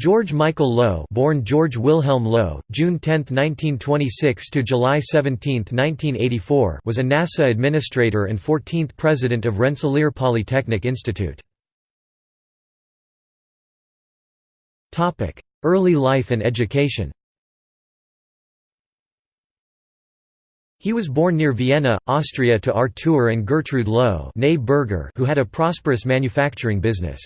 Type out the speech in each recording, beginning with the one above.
George Michael Low, born George Wilhelm Low, June 10, 1926 to July 17, 1984, was a NASA administrator and 14th president of Rensselaer Polytechnic Institute. Topic: Early life and education. He was born near Vienna, Austria to Artur and Gertrude Low who had a prosperous manufacturing business.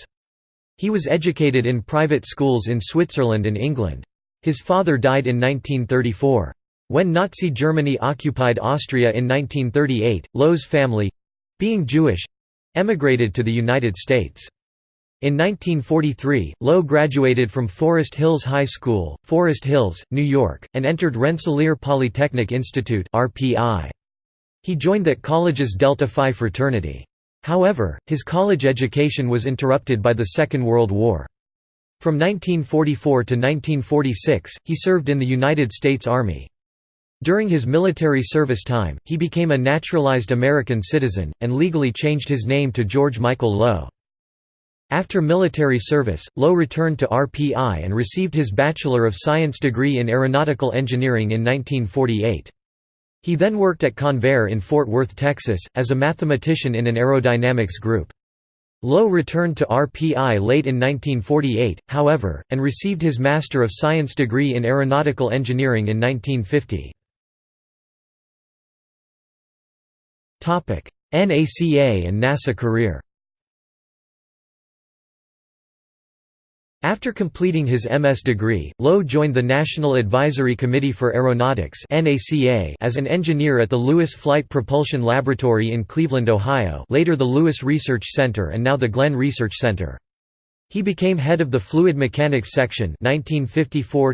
He was educated in private schools in Switzerland and England. His father died in 1934. When Nazi Germany occupied Austria in 1938, Low's family—being Jewish—emigrated to the United States. In 1943, Low graduated from Forest Hills High School, Forest Hills, New York, and entered Rensselaer Polytechnic Institute He joined that college's Delta Phi fraternity. However, his college education was interrupted by the Second World War. From 1944 to 1946, he served in the United States Army. During his military service time, he became a naturalized American citizen, and legally changed his name to George Michael Low. After military service, Low returned to RPI and received his Bachelor of Science degree in Aeronautical Engineering in 1948. He then worked at Convair in Fort Worth, Texas, as a mathematician in an aerodynamics group. Low returned to RPI late in 1948, however, and received his Master of Science degree in Aeronautical Engineering in 1950. NACA and NASA career After completing his MS degree, Low joined the National Advisory Committee for Aeronautics as an engineer at the Lewis Flight Propulsion Laboratory in Cleveland, Ohio later the Lewis Research Center and now the Glenn Research Center. He became head of the Fluid Mechanics Section 1954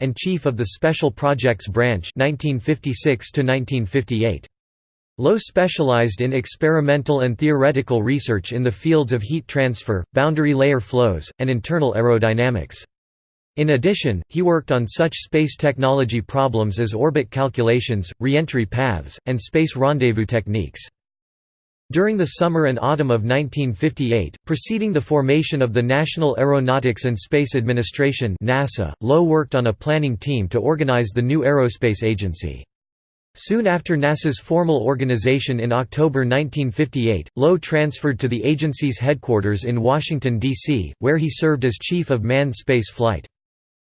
and chief of the Special Projects Branch 1956 -1958. Low specialized in experimental and theoretical research in the fields of heat transfer, boundary layer flows, and internal aerodynamics. In addition, he worked on such space technology problems as orbit calculations, reentry paths, and space rendezvous techniques. During the summer and autumn of 1958, preceding the formation of the National Aeronautics and Space Administration NASA, Low worked on a planning team to organize the new aerospace agency. Soon after NASA's formal organization in October 1958, Low transferred to the agency's headquarters in Washington, D.C., where he served as chief of manned space flight.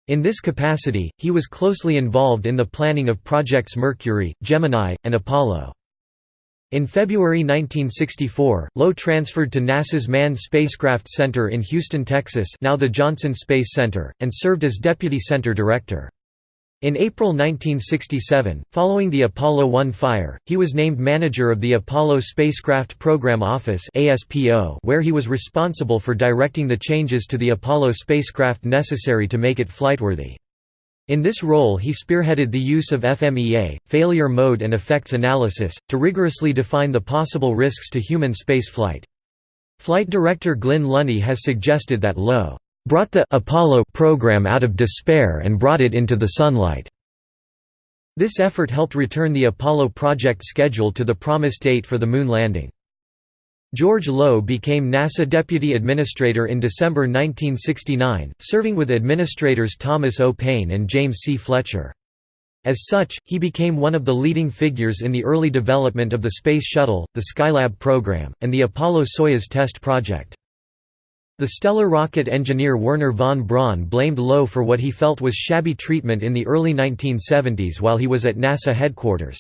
In this capacity, he was closely involved in the planning of Projects Mercury, Gemini, and Apollo. In February 1964, Low transferred to NASA's Manned Spacecraft Center in Houston, Texas now the Johnson Space Center, and served as Deputy Center Director. In April 1967, following the Apollo 1 fire, he was named manager of the Apollo Spacecraft Program Office where he was responsible for directing the changes to the Apollo spacecraft necessary to make it flightworthy. In this role he spearheaded the use of FMEA, failure mode and effects analysis, to rigorously define the possible risks to human spaceflight. Flight director Glynn Lunney has suggested that Low brought the Apollo program out of despair and brought it into the sunlight. This effort helped return the Apollo project schedule to the promised date for the Moon landing. George Low became NASA Deputy Administrator in December 1969, serving with administrators Thomas O. Paine and James C. Fletcher. As such, he became one of the leading figures in the early development of the Space Shuttle, the Skylab program, and the Apollo-Soyuz test project. The stellar rocket engineer Wernher von Braun blamed Low for what he felt was shabby treatment in the early 1970s while he was at NASA headquarters.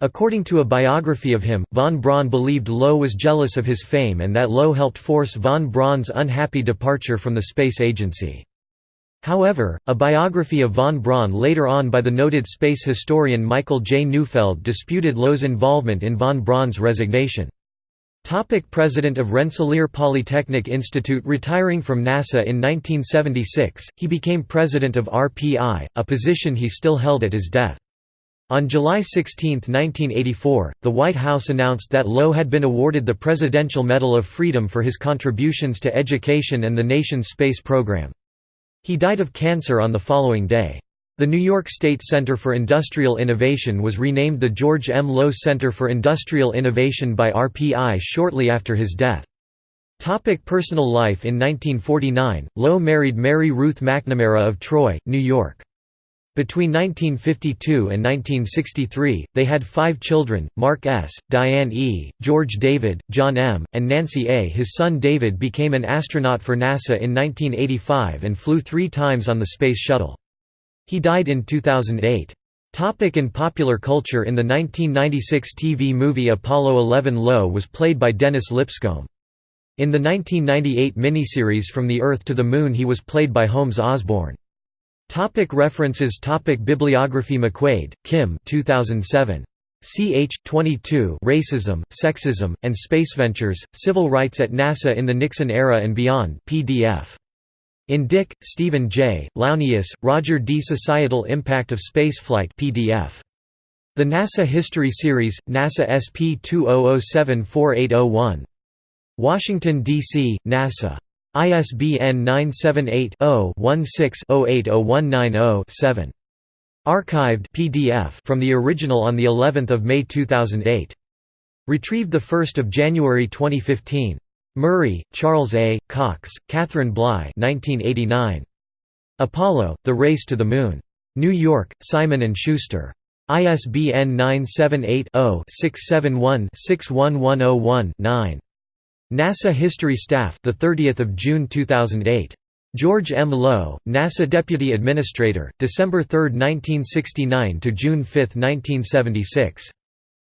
According to a biography of him, von Braun believed Low was jealous of his fame and that Low helped force von Braun's unhappy departure from the space agency. However, a biography of von Braun later on by the noted space historian Michael J. Neufeld disputed Low's involvement in von Braun's resignation. Topic President of Rensselaer Polytechnic Institute Retiring from NASA in 1976, he became president of RPI, a position he still held at his death. On July 16, 1984, the White House announced that Low had been awarded the Presidential Medal of Freedom for his contributions to education and the nation's space program. He died of cancer on the following day. The New York State Center for Industrial Innovation was renamed the George M. Low Center for Industrial Innovation by RPI shortly after his death. Topic personal life In 1949, Low married Mary Ruth McNamara of Troy, New York. Between 1952 and 1963, they had five children, Mark S., Diane E., George David, John M., and Nancy A. His son David became an astronaut for NASA in 1985 and flew three times on the Space Shuttle. He died in 2008. Topic in popular culture In the 1996 TV movie Apollo 11 Low was played by Dennis Lipscomb. In the 1998 miniseries From the Earth to the Moon he was played by Holmes Osborne. Topic references Topic Bibliography McQuaid, Kim 2007. Ch. 22 Racism, Sexism, and Space Ventures, Civil Rights at NASA in the Nixon Era and Beyond PDF. In Dick, Stephen J., Launius, Roger D. Societal Impact of Spaceflight PDF. The NASA History Series, NASA SP 20074801. Washington, D.C., NASA. ISBN 978-0-16-080190-7. Archived PDF from the original on the 11th of May 2008. Retrieved the 1st of January 2015. Murray, Charles A., Cox, Catherine Bly 1989. Apollo, The Race to the Moon. New York, Simon & Schuster. ISBN 978 0 671 61101 9. NASA History Staff, the 30th of June 2008. George M. Low, NASA Deputy Administrator, December 3, 1969 to June 5, 1976.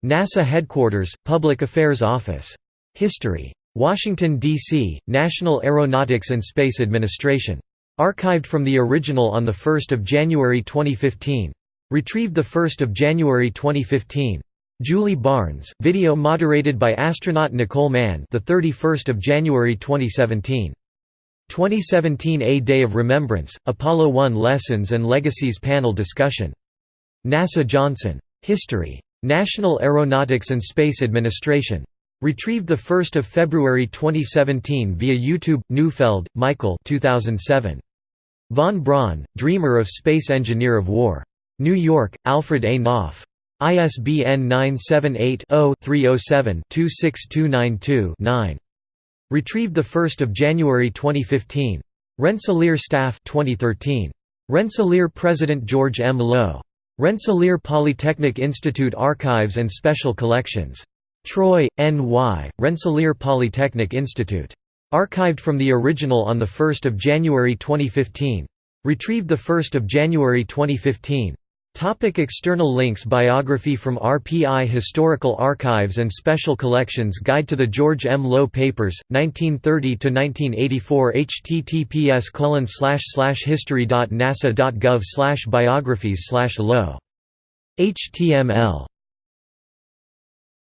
NASA Headquarters, Public Affairs Office. History. Washington, D.C., National Aeronautics and Space Administration. Archived from the original on 1 January 2015. Retrieved 1 January 2015. Julie Barnes, video moderated by astronaut Nicole Mann, the 31st of January 2017. 2017 A Day of Remembrance, Apollo 1 Lessons and Legacies panel discussion. NASA Johnson. History. National Aeronautics and Space Administration. Retrieved 1 February 2017 via YouTube. Neufeld, Michael 2007. Von Braun, Dreamer of Space Engineer of War. New York, Alfred A. Knopf. ISBN 978-0-307-26292-9. Retrieved 1 January 2015. Rensselaer Staff 2013. Rensselaer President George M. Low. Rensselaer Polytechnic Institute Archives and Special Collections. Troy, N.Y., Rensselaer Polytechnic Institute. Archived from the original on 1 January 2015. Retrieved 1 January 2015. Topic external links Biography from RPI Historical Archives and Special Collections Guide to the George M. Low Papers, 1930–1984 https history.nasa.gov biographies Low. HTML